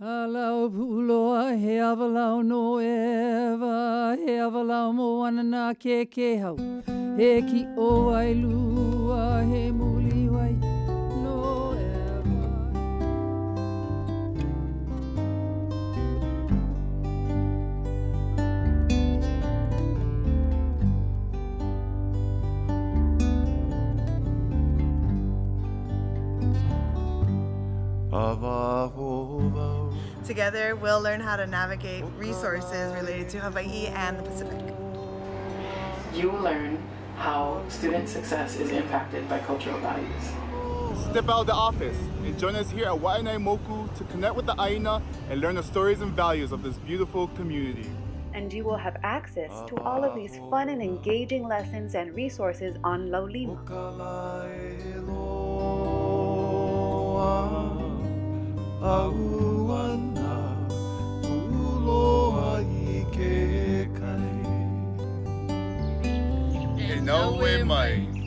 Alau puloa he awalau no ewa He awalau mo ana nā ke ke hau. He ki o ai lua he muli Together, we'll learn how to navigate resources related to Hawaii and the Pacific. You will learn how student success is impacted by cultural values. Step out of the office and join us here at Waianae Moku to connect with the Aina and learn the stories and values of this beautiful community. And you will have access to all of these fun and engaging lessons and resources on Laulima. E nau e mai,